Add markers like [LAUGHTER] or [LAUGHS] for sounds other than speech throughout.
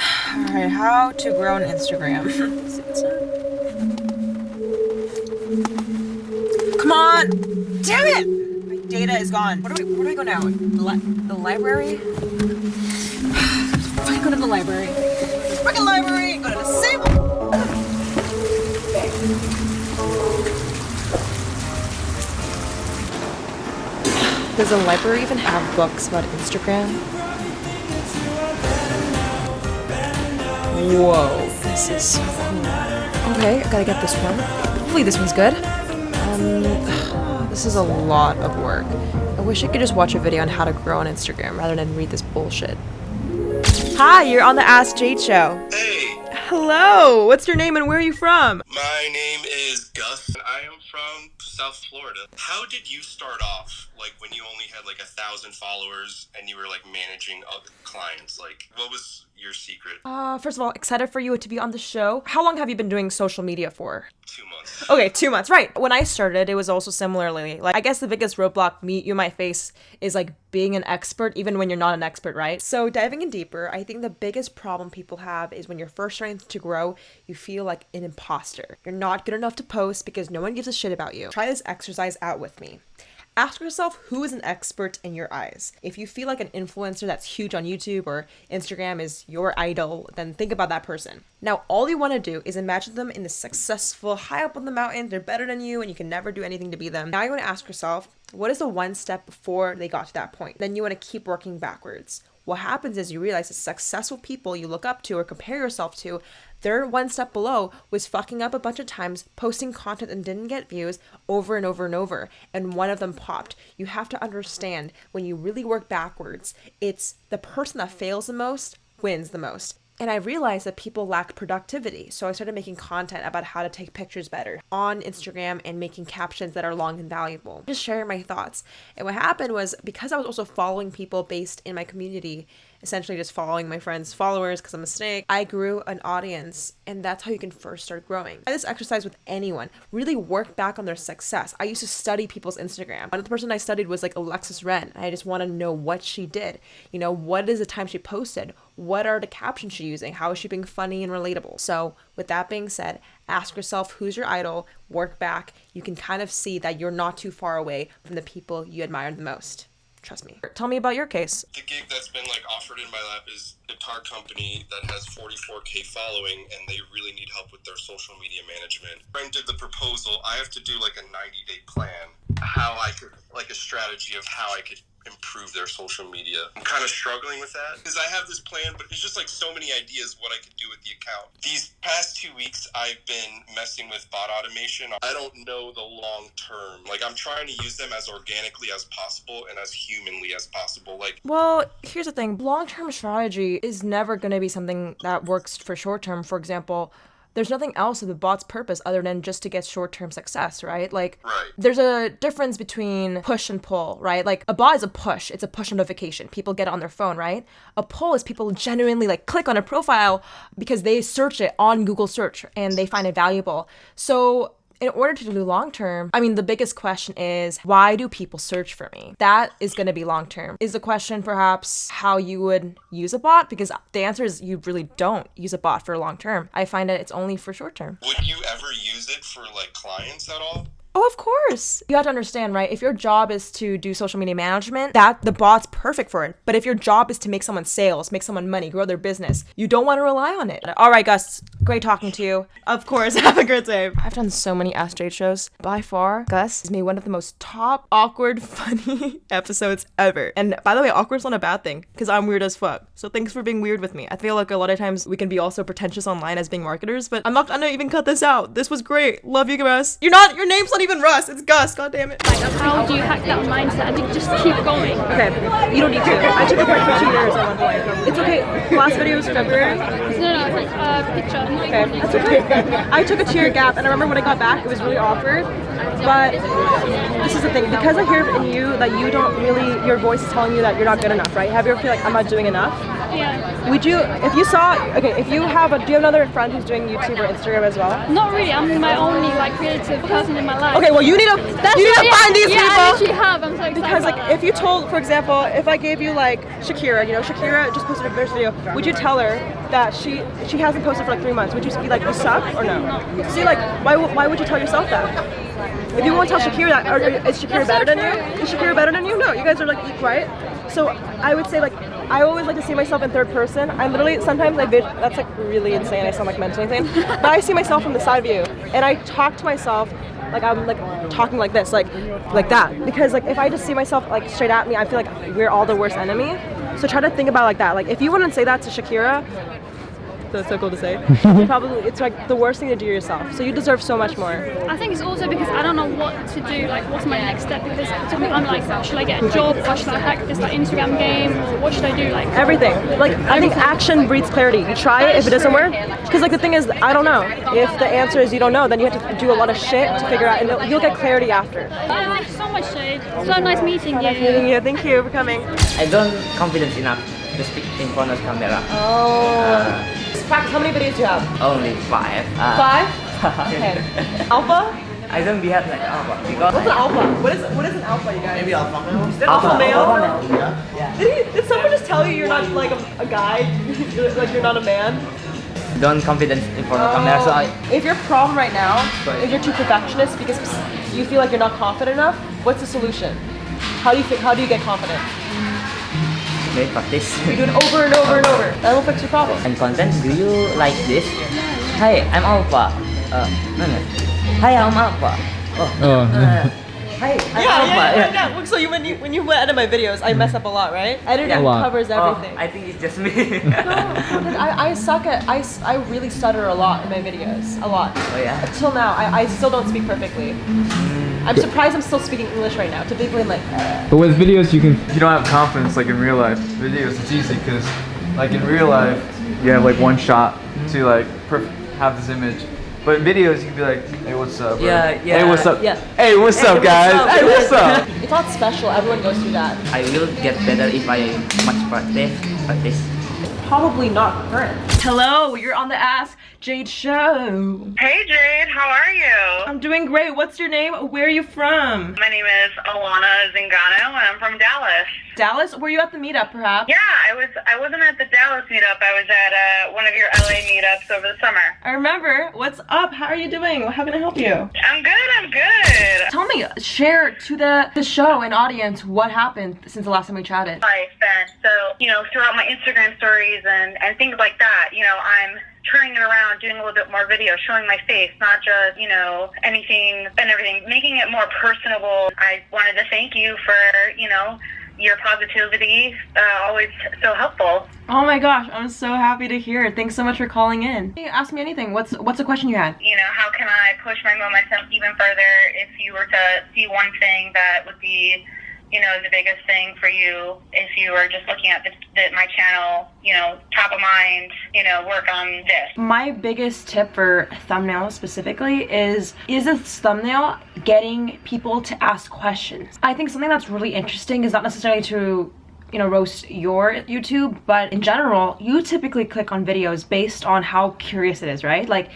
Alright, how to grow an Instagram. Come on! Damn it! My data is gone. Where do we, where do I go now? The, li the library? [SIGHS] Fine, go to the library. Freaking library! Go to the same. Does the library even have books about Instagram? Whoa, this is so cool. Okay, I gotta get this one. Hopefully this one's good. Um, [SIGHS] this is a lot of work. I wish I could just watch a video on how to grow on Instagram rather than read this bullshit. Hi, you're on the Ask Jade show. Hey, Hello, what's your name and where are you from? My name is Gus. and I am from South Florida. How did you start off? Like when you only had like a thousand followers and you were like managing other clients. Like what was your secret? Uh, first of all, excited for you to be on the show. How long have you been doing social media for? Two months. Okay, two months. Right. When I started, it was also similarly. Like, I guess the biggest roadblock me you might face is like being an expert, even when you're not an expert, right? So diving in deeper, I think the biggest problem people have is when you're first starting to grow, you feel like an imposter. You're not good enough to post because no one gives a shit about you. Try this exercise out with me. Ask yourself who is an expert in your eyes. If you feel like an influencer that's huge on YouTube or Instagram is your idol, then think about that person. Now, all you want to do is imagine them in the successful, high up on the mountain. They're better than you, and you can never do anything to be them. Now, you want to ask yourself, what is the one step before they got to that point? Then you want to keep working backwards. What happens is you realize the successful people you look up to or compare yourself to, they're one step below was fucking up a bunch of times, posting content and didn't get views over and over and over, and one of them popped. You have to understand when you really work backwards, it's the person that fails the most wins the most. And I realized that people lack productivity. So I started making content about how to take pictures better on Instagram and making captions that are long and valuable. Just sharing my thoughts. And what happened was because I was also following people based in my community, essentially just following my friends' followers because I'm a snake, I grew an audience. And that's how you can first start growing. Try this exercise with anyone. Really work back on their success. I used to study people's Instagram. Of the person I studied was like Alexis Ren. I just want to know what she did. You know, what is the time she posted? What are the captions she using? How is she being funny and relatable? So, with that being said, ask yourself who's your idol, work back. You can kind of see that you're not too far away from the people you admire the most. Trust me. Tell me about your case. The gig that's been like offered in my lap is a guitar company that has 44k following and they really need help with their social media management. Friend did the proposal. I have to do like a 90 day plan. How I could like a strategy of how I could improve their social media. I'm kind of struggling with that because I have this plan, but it's just like so many ideas what I could do with the account. These past two weeks, I've been messing with bot automation. I don't know the long term. Like I'm trying to use them as organically as possible and as humanly as possible. Like Well, here's the thing long term strategy is never going to be something that works for short term. For example, there's nothing else of the bot's purpose other than just to get short term success, right? Like, Right. there's a difference between push and pull, right? Like, a bot is a push, it's a push notification. People get it on their phone, right? A pull is people genuinely like click on a profile because they search it on Google search and they find it valuable. So, in order to do long term, I mean, the biggest question is why do people search for me? That is going to be long term. Is the question perhaps how you would use a bot? Because the answer is you really don't use a bot for long term. I find that it's only for short term. would you ever use it for like clients at all? Oh, of course. You have to understand, right? If your job is to do social media management, that the bot's perfect for it. But if your job is to make someone sales, make someone money, grow their business, you don't want to rely on it. All right, Gus, great talking to you. Of course, [LAUGHS] have a great day. I've done so many Ask Jade shows. By far, Gus has made one of the most top, awkward, [LAUGHS] funny [LAUGHS] episodes ever. And by the way, awkward's not a bad thing because I'm weird as fuck. So thanks for being weird with me. I feel like a lot of times we can be also pretentious online as being marketers, but I'm not gonna even cut this out. This was great. Love you, Gus. You're not. Your name's not even Russ. It's Gus. God damn it. How do you hack that mindset and just keep going? Okay, you don't need to. I took a break for two years at one point. It's okay. Last video was February. No, no, it's like a picture. Okay, that's okay. I took a two-year gap, and I remember when I got back, it was really awkward. But this is the thing, because I hear in you that you don't really, your voice is telling you that you're not good enough, right? Have you ever feel like I'm not doing enough? Yeah. Would you, if you saw, okay, if you have a, do you have another friend who's doing YouTube or Instagram as well? Not really. I'm my only like creative person in my life. Okay, well you need to, That's you need to yeah, find these yeah, I people. literally have. I'm so excited. Because like that. if you told, for example, if I gave you like Shakira, you know, Shakira just posted a first video, would you tell her that she she hasn't posted for like three months? Would you be like, you suck or no? See, like, why why would you tell yourself that? If you want to tell Shakira that, or, is Shakira That's better so than you? Is Shakira better than you? No, you guys are like right? So I would say like I always like to see myself in third person. I literally sometimes I that's like really insane. I sound like mentally insane, [LAUGHS] but I see myself from the side view and I talk to myself like I'm like talking like this, like like that. Because like if I just see myself like straight at me, I feel like we're all the worst enemy. So try to think about like that. Like if you wouldn't say that to Shakira, that's so cool to say. [LAUGHS] you probably it's like the worst thing to do yourself. So you deserve so much more. I think it's also because I don't know what to do, like what's my next step because to me I'm like, should I get a job or should I hack this like Instagram game or what should I do? Like Everything. Like I think action breeds clarity. You try it. If it doesn't work, because like the thing is, I don't know. If the answer is you don't know, then you have to do a lot of shit to figure out, and you'll- you'll get clarity after. Oh, thank you so much, Jade. So nice meeting you. Yeah, thank you for coming. I don't confident enough to speak in front of camera. Oh. Practice. How many videos do you have? Only five. Uh, Five. [LAUGHS] Okay. Alpha. I don't behave like alpha because What's an alpha? What is what is an alpha, you guys? Maybe alpha male. Is that alpha, alpha male? Yeah. Did, he, did someone just tell you you're not like a, a guy? Like you're not a man? Don't confident in front of camera. So I If your problem right now is you're too perfectionist because you feel like you're not confident enough, what's the solution? How do you? How do you get confident? May practice. You do it over and over and over. That will fix your problem. and content, do you like this? Hi, I'm alpha. Uh, no, no. Hi, I'm alpha. Oh. Oh. Uh, hi, I'm alpha. yeah, yeah. Look, So you when you when you edit my videos, I mess up a lot, right? Editing A lot. covers Oh, everything. I think it's just me. No, I, I suck at I, I really stutter a lot in my videos a lot oh yeah. until now I, I still don't speak perfectly I'm surprised I'm still speaking English right now typically like uh, But with videos, you can. You don't have confidence like in real life, videos it's easy because like in real life you have like one shot to like perf- have this image. But in videos you can be like, hey what's up? or, Yeah, Hey what's up? Yeah. Hey what's up what's guys? up, Hey what's up? it's not special everyone goes through that I will get better if I much practice. Practice. Probably not current. Hello you're on the Ask Jade show. Hey Jade, how are you? I'm doing great. What's your name? Where are you from? My name is Alana Zingano and I'm from Dallas. Dallas? Were you at the meetup perhaps? Yeah, I was I wasn't at the Dallas meetup. I was at uh, one of your LA meetups over the summer. I remember. What's up? How are you doing? How can I help you? I'm good, I'm good. tell me share to the the show and audience what happened since the last time we chatted. Life and so, you know, throughout my Instagram stories and, and things like that, you know, I'm turning it around, doing a little bit more video, showing my face, not just, you know, anything and everything, making it more personable. I wanted to thank you for, you know, your positivity, uh, always so helpful. Oh my gosh, I'm so happy to hear it. Thanks so much for calling in. Ask me anything. What's what's the question you had? you know, how can I push my momentum even further if you were to see one thing that would be, you know, the biggest thing for you if you are just looking at the, the, my channel, you know, top of mind, you know, work on this. My biggest tip for thumbnails specifically is is this thumbnail getting people to ask questions? I think something that's really interesting is not necessarily to you know roast your youtube but in general you typically click on videos based on how curious it is right like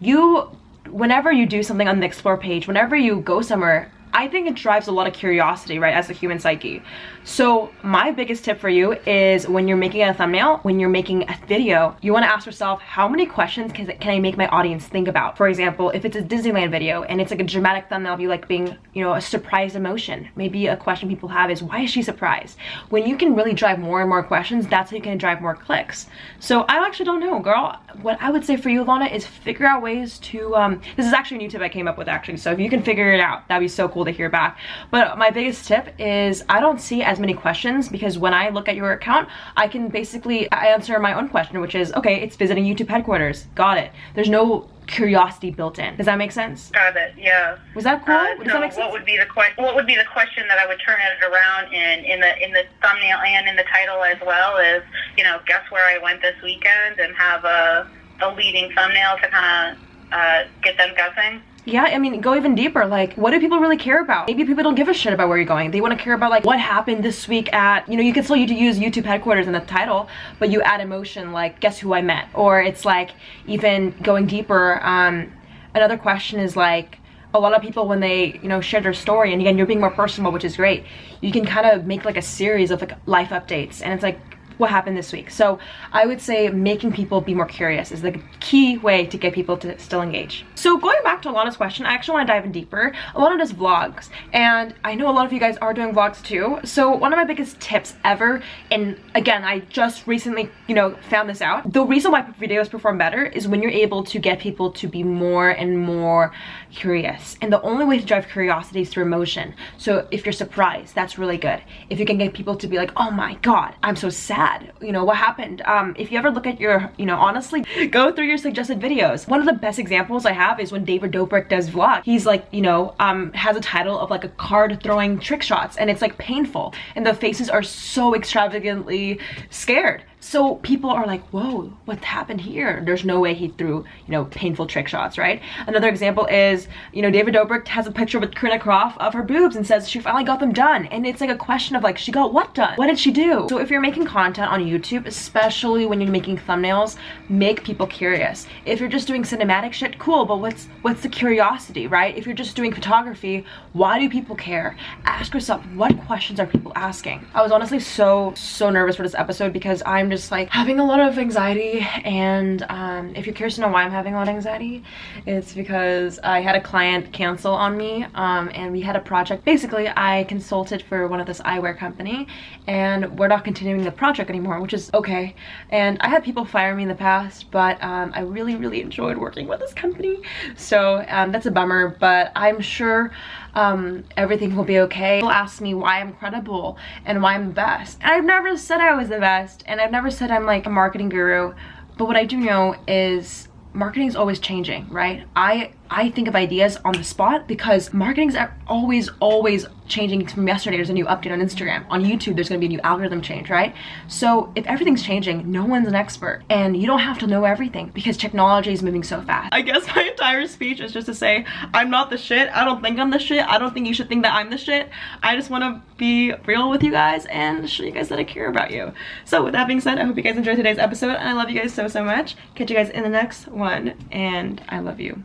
you whenever you do something on the explore page whenever you go somewhere I think it drives a lot of curiosity, right, as a human psyche. So my biggest tip for you is when you're making a thumbnail, when you're making a video, you want to ask yourself, how many questions can, can I make my audience think about? For example, if it's a Disneyland video and it's like a dramatic thumbnail of you like being, you know, a surprise emotion, maybe a question people have is, why is she surprised? When you can really drive more and more questions, that's how you can drive more clicks. So I actually don't know, girl. What I would say for you, Lana, is figure out ways to, um, this is actually a new tip I came up with actually, so if you can figure it out, that'd be so cool to hear back. But my biggest tip is I don't see as many questions because when I look at your account, I can basically answer my own question, which is, okay, it's visiting YouTube headquarters. Got it. There's no curiosity built in. Does that make sense? Got it. Yeah. Was that cool? Uh, Does so that make sense? what would be the question? What would be the question that I would turn it around in in the in the thumbnail and in the title as well? Is you know, guess where I went this weekend, and have a a leading thumbnail to kind of uh, get them guessing. Yeah, I mean, go even deeper. Like, what do people really care about? Maybe people don't give a shit about where you're going. They want to care about like what happened this week at, you know, you can still use YouTube headquarters in the title, but you add emotion like, guess who I met? Or it's like even going deeper. Um, another question is like, a lot of people when they you know share their story and again you're being more personal which is great you can kind of make like a series of like life updates and it's like what happened this week. So I would say making people be more curious is the key way to get people to still engage. So going back to Alana's question, I actually want to dive in deeper. Alana does vlogs and I know a lot of you guys are doing vlogs too. So one of my biggest tips ever, and again, I just recently, you know, found this out. The reason why videos perform better is when you're able to get people to be more and more curious. And the only way to drive curiosity is through emotion. So if you're surprised, that's really good. If you can get people to be like, oh my God, I'm so sad bad. You know what happened? Um if you ever look at your you know honestly go through your suggested videos. One of the best examples i have is when david dobrik does vlog. He's like you know um has a title of like a card throwing trick shots and it's like painful and the faces are so extravagantly scared so people are like, whoa, what happened here? There's no way he threw, you know, painful trick shots, right? Another example is, you know, David Dobrik has a picture with Corinna Kopf of her boobs and says she finally got them done. And it's like a question of like, she got what done? What did she do? So if you're making content on YouTube, especially when you're making thumbnails, make people curious. If you're just doing cinematic shit, cool, but what's what's the curiosity, right? If you're just doing photography, why do people care? Ask yourself, what questions are people asking? I was honestly so, so nervous for this episode because I'm just like having a lot of anxiety and um, if you're curious to know why I'm having a lot of anxiety, it's because I had a client cancel on me um, and we had a project. Basically, I consulted for one of this eyewear company and we're not continuing the project anymore, which is okay. And I had people fire me in the past, but um, I really, really enjoyed working with this company. So um, that's a bummer, but I'm sure um, everything will be okay. People ask me why I'm credible and why I'm the best. And I've never said I was the best and I've never said I'm like a marketing guru. But what I do know is marketing is always changing, right? I I think of ideas on the spot because marketing's are always, always changing from yesterday. There's a new update on Instagram. On YouTube, there's gonna be a new algorithm change, right? So if everything's changing, no one's an expert. And you don't have to know everything because technology is moving so fast. I guess [LAUGHS] my entire speech is just to say, I'm not the shit. I don't think I'm the shit. I don't think you should think that I'm the shit. I just wanna be real with you guys and show you guys that I care about you. So with that being said, I hope you guys enjoyed today's episode and I love you guys so, so much. Catch you guys in the next one and I love you.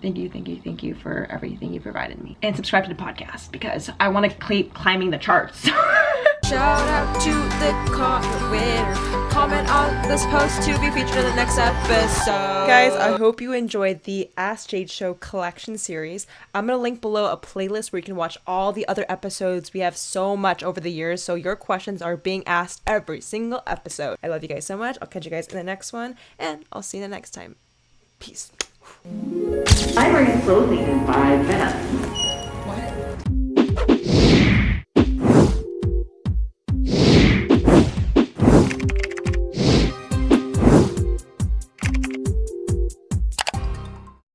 Thank you, thank you, thank you for everything you provided me. And subscribe to the podcast because I want to keep climbing the charts. [LAUGHS] Shout out to the comment winner. Comment on this post to be featured in the next episode. Guys, I hope you enjoyed the Ask Jade Show collection series. I'm going to link below a playlist where you can watch all the other episodes. We have so much over the years, so your questions are being asked every single episode. I love you guys so much. I'll catch you guys in the next one, and I'll see you the next time. Peace. I'm slowly in five minutes.